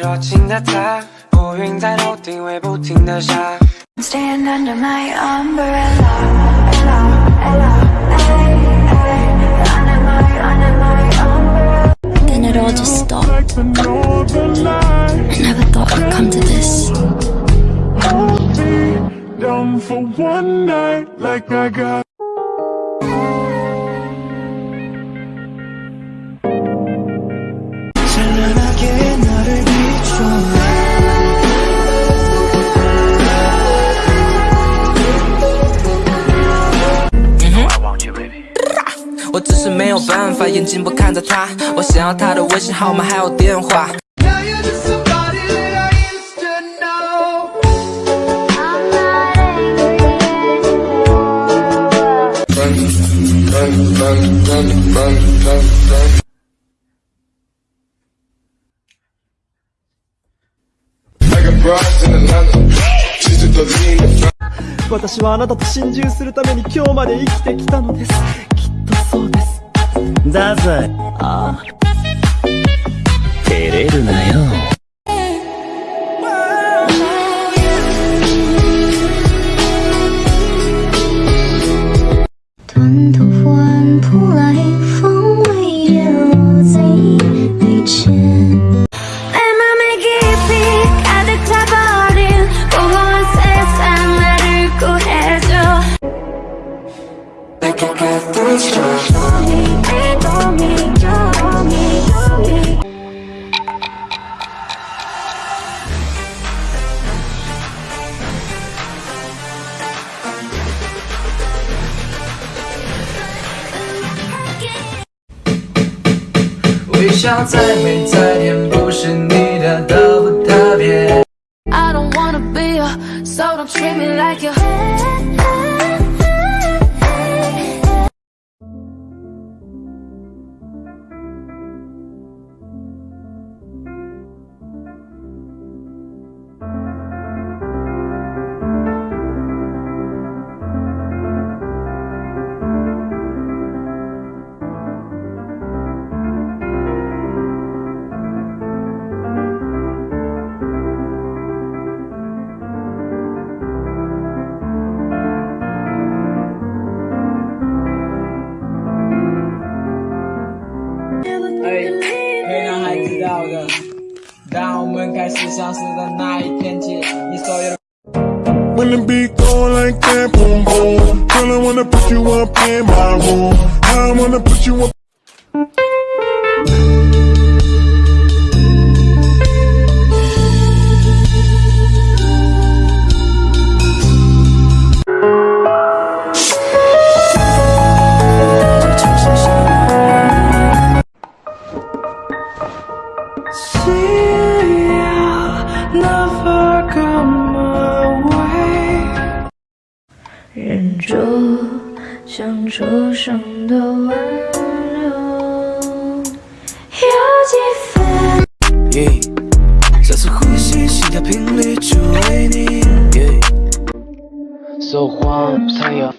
若情的他，不晕在楼顶会不停的傻。 Staying under my umbrella, ella, ella, ay, ay, under my, under my umbrella. Then it all just stopped. I never thought I'd come to this. Down for one night, like I got. 私はあなたと心中するために今日まで生きてきたのです。ザザ。ああ。照れるなよ。微笑再美再甜，不是你的都不特别。I don't wanna be a, so don't treat me like you. ” 当我们开始相识的那一天起，你所有的。 When the beat go like that, boom boom. Girl, I wanna put you up in my room. I wanna put you up. 忍住像初生的温柔，有几分。再次呼吸，心跳频率只为你。说谎才有。